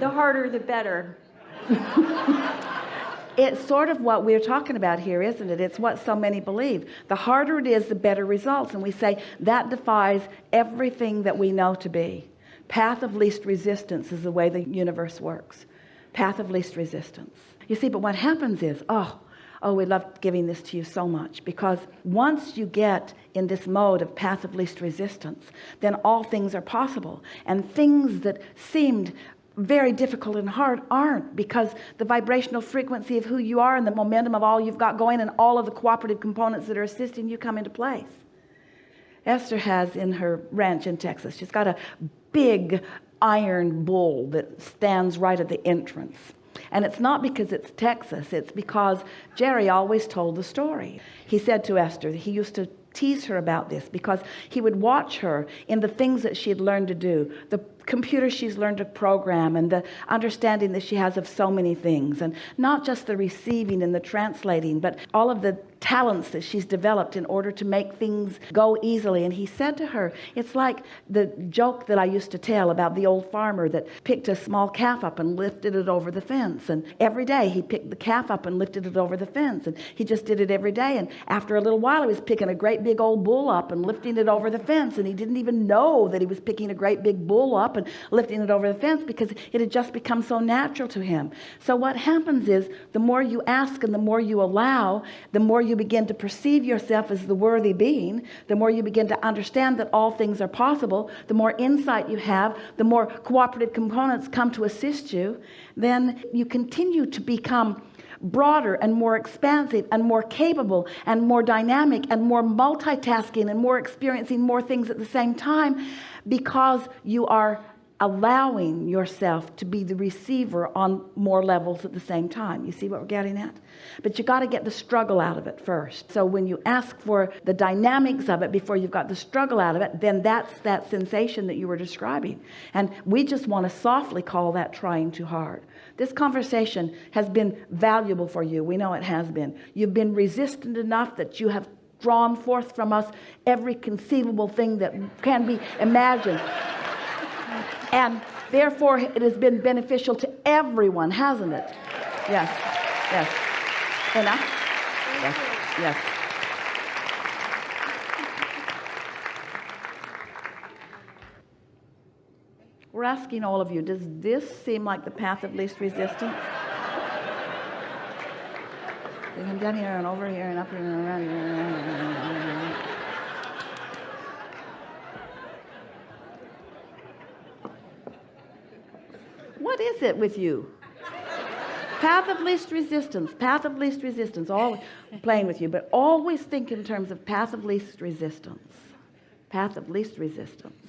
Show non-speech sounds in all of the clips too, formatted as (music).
The harder, the better. (laughs) it's sort of what we're talking about here isn't it? It's what so many believe. The harder it is the better results. And we say that defies everything that we know to be. Path of least resistance is the way the universe works. Path of least resistance. You see but what happens is oh oh we love giving this to you so much because once you get in this mode of path of least resistance then all things are possible. And things that seemed very difficult and hard aren't because the vibrational frequency of who you are and the momentum of all you've got going and all of the cooperative components that are assisting you come into place. Esther has in her ranch in Texas she's got a big iron bull that stands right at the entrance. And it's not because it's Texas it's because Jerry always told the story. He said to Esther he used to tease her about this because he would watch her in the things that she had learned to do the computer she's learned to program and the understanding that she has of so many things and not just the receiving and the translating but all of the talents that she's developed in order to make things go easily. And he said to her it's like the joke that I used to tell about the old farmer that picked a small calf up and lifted it over the fence. And every day he picked the calf up and lifted it over the fence. And he just did it every day. And after a little while he was picking a great big old bull up and lifting it over the fence. And he didn't even know that he was picking a great big bull up and lifting it over the fence because it had just become so natural to him. So what happens is the more you ask and the more you allow the more you you begin to perceive yourself as the worthy being the more you begin to understand that all things are possible the more insight you have the more cooperative components come to assist you then you continue to become broader and more expansive and more capable and more dynamic and more multitasking and more experiencing more things at the same time because you are allowing yourself to be the receiver on more levels at the same time. You see what we're getting at? But you got to get the struggle out of it first. So when you ask for the dynamics of it before you've got the struggle out of it then that's that sensation that you were describing. And we just want to softly call that trying too hard. This conversation has been valuable for you. We know it has been. You've been resistant enough that you have drawn forth from us every conceivable thing that can be imagined and therefore it has been beneficial to everyone hasn't it? Yes yes. Enough? Yes yes. We're asking all of you does this seem like the path of least resistance? They come down here and over here and up here and around here what is it with you. Path of least resistance path of least resistance all playing with you but always think in terms of path of least resistance. Path of least resistance.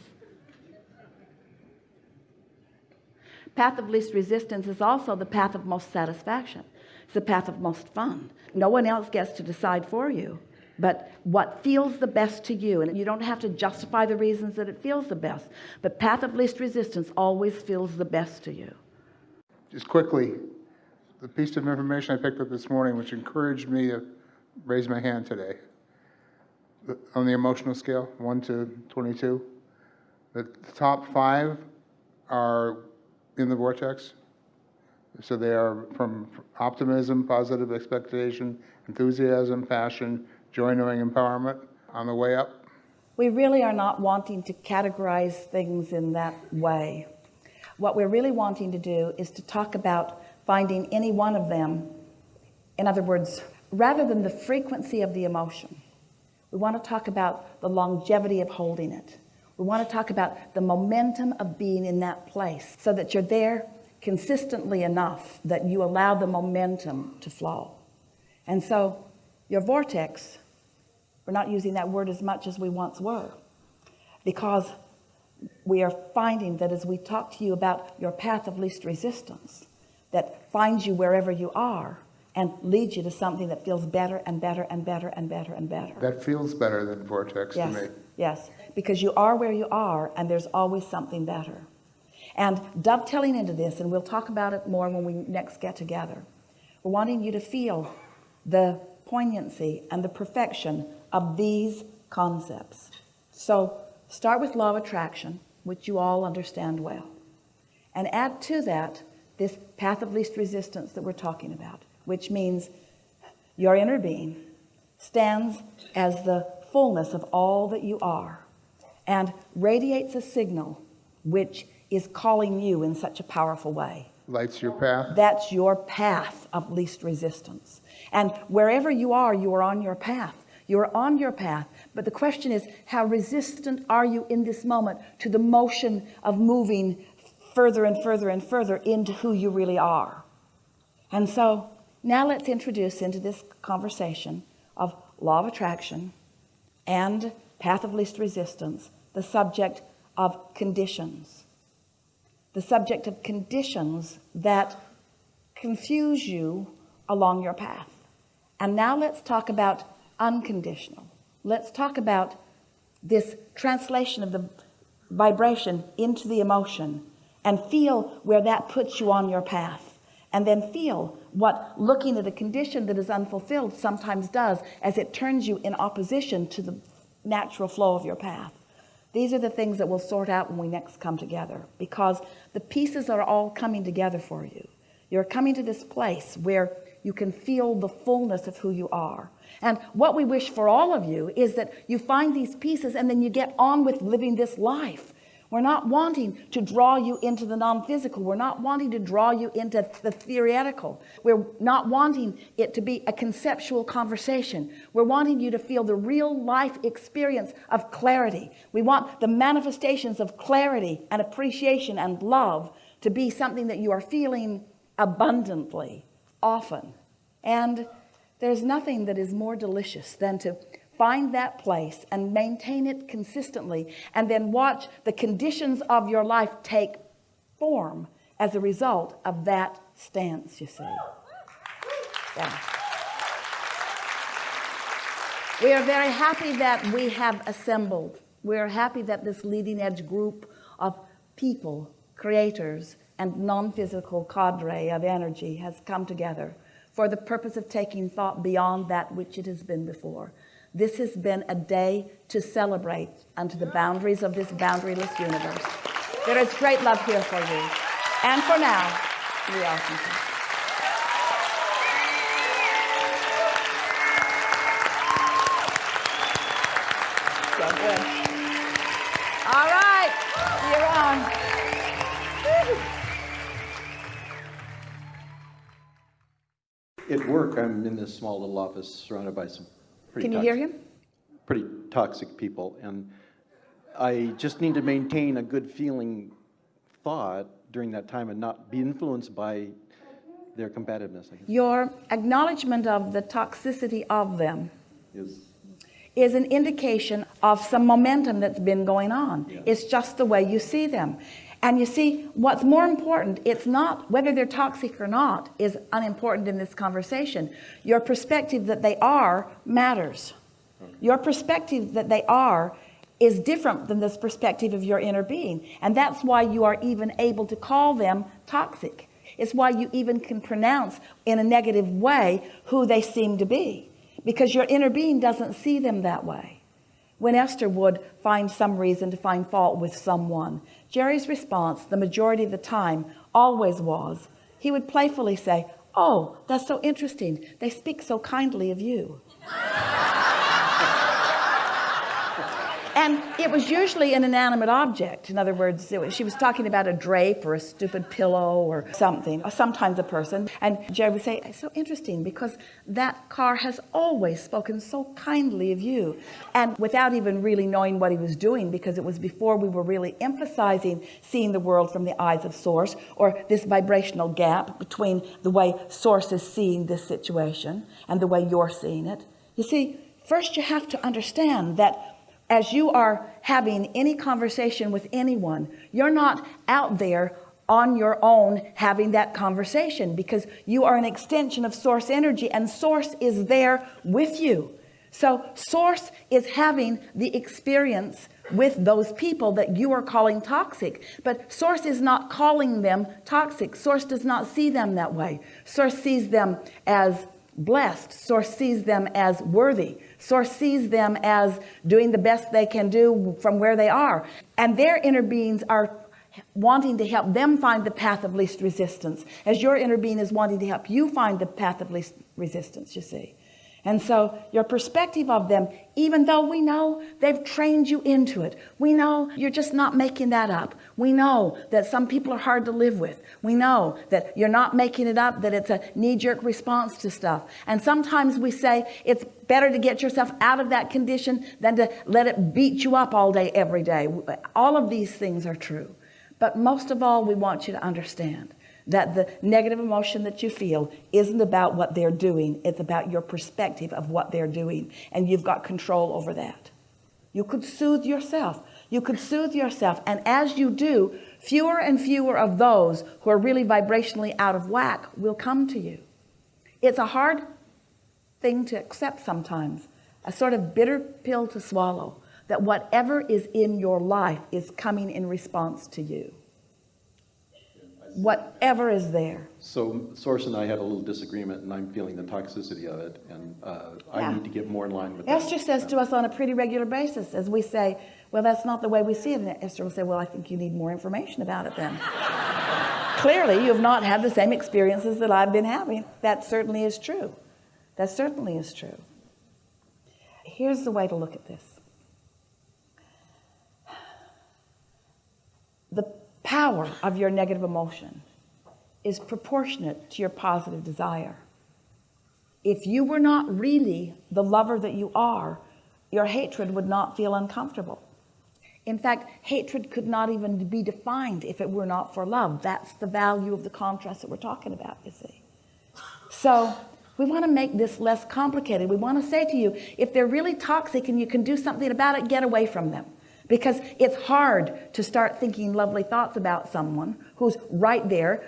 Path of least resistance is also the path of most satisfaction. It's the path of most fun. No one else gets to decide for you but what feels the best to you and you don't have to justify the reasons that it feels the best but path of least resistance always feels the best to you just quickly the piece of information I picked up this morning which encouraged me to raise my hand today on the emotional scale 1 to 22 the top five are in the vortex. So they are from optimism positive expectation enthusiasm passion joy knowing empowerment. On the way up we really are not wanting to categorize things in that way what we're really wanting to do is to talk about finding any one of them. In other words rather than the frequency of the emotion we want to talk about the longevity of holding it. We want to talk about the momentum of being in that place so that you're there consistently enough that you allow the momentum to flow. And so your vortex we're not using that word as much as we once were because we are finding that as we talk to you about your path of least resistance that finds you wherever you are and leads you to something that feels better and better and better and better and better. That feels better than vortex yes to me. yes. Because you are where you are and there's always something better. And dovetailing into this and we'll talk about it more when we next get together we're wanting you to feel the poignancy and the perfection of these concepts. So start with law of attraction which you all understand well and add to that this path of least resistance that we're talking about, which means your inner being stands as the fullness of all that you are and radiates a signal which is calling you in such a powerful way. Lights your path. That's your path of least resistance. And wherever you are, you are on your path. You're on your path. But the question is, how resistant are you in this moment to the motion of moving further and further and further into who you really are? And so now let's introduce into this conversation of law of attraction and path of least resistance the subject of conditions. The subject of conditions that confuse you along your path. And now let's talk about unconditional let's talk about this translation of the vibration into the emotion and feel where that puts you on your path. And then feel what looking at a condition that is unfulfilled sometimes does as it turns you in opposition to the natural flow of your path. These are the things that we'll sort out when we next come together because the pieces are all coming together for you. You're coming to this place where you can feel the fullness of who you are. And what we wish for all of you is that you find these pieces and then you get on with living this life. We're not wanting to draw you into the non-physical. We're not wanting to draw you into the theoretical. We're not wanting it to be a conceptual conversation. We're wanting you to feel the real life experience of clarity. We want the manifestations of clarity and appreciation and love to be something that you are feeling abundantly often. And there's nothing that is more delicious than to find that place and maintain it consistently and then watch the conditions of your life take form as a result of that stance you see. Yeah. we are very happy that we have assembled. We are happy that this leading edge group of people creators and non-physical cadre of energy has come together for the purpose of taking thought beyond that which it has been before this has been a day to celebrate unto the boundaries of this boundaryless universe. There is great love here for you. And for now, we are. So. At work, I'm in this small little office surrounded by some pretty Can you hear him? Pretty toxic people, and I just need to maintain a good feeling thought during that time and not be influenced by their combativeness, I guess, Your acknowledgement of the toxicity of them is, is an indication of some momentum that's been going on. Yeah. It's just the way you see them. And you see, what's more important, it's not whether they're toxic or not is unimportant in this conversation. Your perspective that they are matters. Your perspective that they are is different than this perspective of your inner being. And that's why you are even able to call them toxic. It's why you even can pronounce in a negative way who they seem to be because your inner being doesn't see them that way when Esther would find some reason to find fault with someone. Jerry's response the majority of the time always was he would playfully say oh that's so interesting. They speak so kindly of you and it was usually an inanimate object. In other words was, she was talking about a drape or a stupid pillow or something or sometimes a person. And Jerry would say it's so interesting because that car has always spoken so kindly of you. And without even really knowing what he was doing because it was before we were really emphasizing seeing the world from the eyes of source or this vibrational gap between the way source is seeing this situation and the way you're seeing it. You see first you have to understand that as you are having any conversation with anyone you're not out there on your own having that conversation because you are an extension of source energy and source is there with you. So source is having the experience with those people that you are calling toxic but source is not calling them toxic. Source does not see them that way. Source sees them as blessed. Source sees them as worthy. Source sees them as doing the best they can do from where they are. And their inner beings are wanting to help them find the path of least resistance as your inner being is wanting to help you find the path of least resistance you see and so your perspective of them even though we know they've trained you into it we know you're just not making that up. We know that some people are hard to live with. We know that you're not making it up that it's a knee-jerk response to stuff. And sometimes we say it's better to get yourself out of that condition than to let it beat you up all day every day. All of these things are true. But most of all we want you to understand that the negative emotion that you feel isn't about what they're doing it's about your perspective of what they're doing and you've got control over that. You could soothe yourself. You could soothe yourself and as you do fewer and fewer of those who are really vibrationally out of whack will come to you. It's a hard thing to accept sometimes a sort of bitter pill to swallow that whatever is in your life is coming in response to you whatever is there. So Source and I had a little disagreement, and I'm feeling the toxicity of it, and uh, I Yeah. need to get more in line with that. Esther says to us on a pretty regular basis as we say well that's not the way we see it. And Esther will say well I think you need more information about it then. (laughs) Clearly you've not had the same experiences that I've been having. That certainly is true. That certainly is true. Here's the way to look at this the power of your negative emotion is proportionate to your positive desire. If you were not really the lover that you are your hatred would not feel uncomfortable. In fact hatred could not even be defined if it were not for love. That's the value of the contrast that we're talking about you see. So we want to make this less complicated. We want to say to you if they're really toxic and you can do something about it get away from them because it's hard to start thinking lovely thoughts about someone who's right there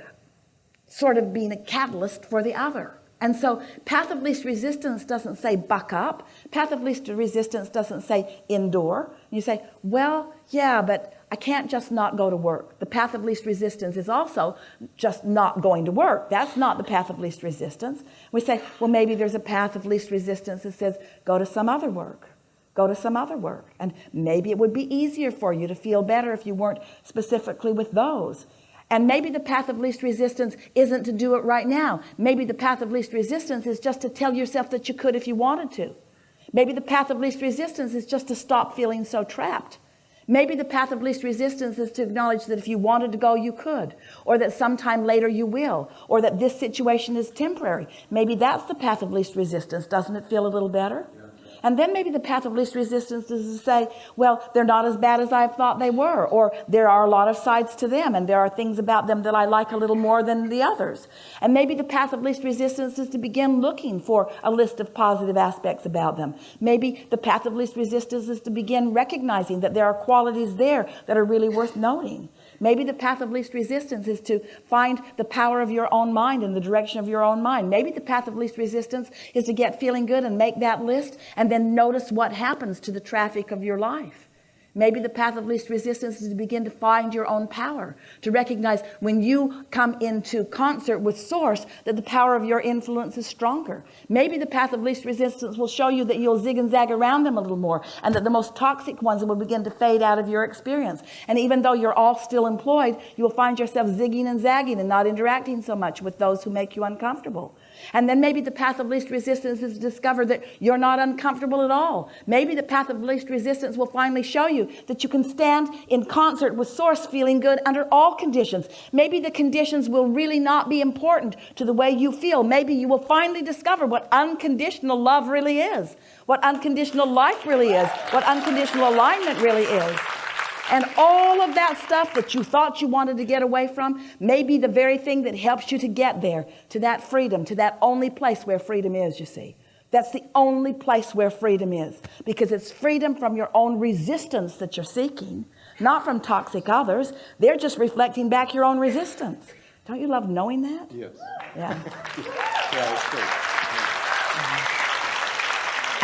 sort of being a catalyst for the other. And so path of least resistance doesn't say buck up. Path of least resistance doesn't say endure. You say well yeah but I can't just not go to work. The path of least resistance is also just not going to work. That's not the path of least resistance. We say well maybe there's a path of least resistance that says go to some other work go to some other work. And maybe it would be easier for you to feel better if you weren't specifically with those. And maybe the path of least resistance isn't to do it right now. Maybe the path of least resistance is just to tell yourself that you could if you wanted to. Maybe the path of least resistance is just to stop feeling so trapped. Maybe the path of least resistance is to acknowledge that if you wanted to go you could or that sometime later you will or that this situation is temporary. Maybe that's the path of least resistance. Doesn't it feel a little better and then maybe the path of least resistance is to say well they're not as bad as I thought they were or there are a lot of sides to them and there are things about them that I like a little more than the others. And maybe the path of least resistance is to begin looking for a list of positive aspects about them. Maybe the path of least resistance is to begin recognizing that there are qualities there that are really worth noting maybe the path of least resistance is to find the power of your own mind in the direction of your own mind. Maybe the path of least resistance is to get feeling good and make that list and then notice what happens to the traffic of your life maybe the path of least resistance is to begin to find your own power to recognize when you come into concert with source that the power of your influence is stronger. Maybe the path of least resistance will show you that you'll zig and zag around them a little more and that the most toxic ones will begin to fade out of your experience. And even though you're all still employed you will find yourself zigging and zagging and not interacting so much with those who make you uncomfortable and then maybe the path of least resistance is to discover that you're not uncomfortable at all. Maybe the path of least resistance will finally show you that you can stand in concert with source feeling good under all conditions. Maybe the conditions will really not be important to the way you feel. Maybe you will finally discover what unconditional love really is what unconditional life really is what unconditional alignment really is and all of that stuff that you thought you wanted to get away from may be the very thing that helps you to get there to that freedom to that only place where freedom is you see. That's the only place where freedom is. Because it's freedom from your own resistance that you're seeking not from toxic others. They're just reflecting back your own resistance. Don't you love knowing that? Yes. yeah. (laughs) Yeah, it's.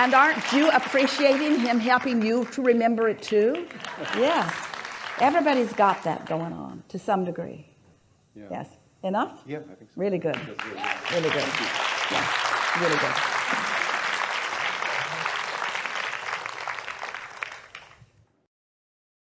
And aren't you appreciating him helping you to remember it too? Yes everybody's got that going on to some degree. Yeah. yes. Enough? Yeah, I think so. really good. Really good. really good. Yeah. Really good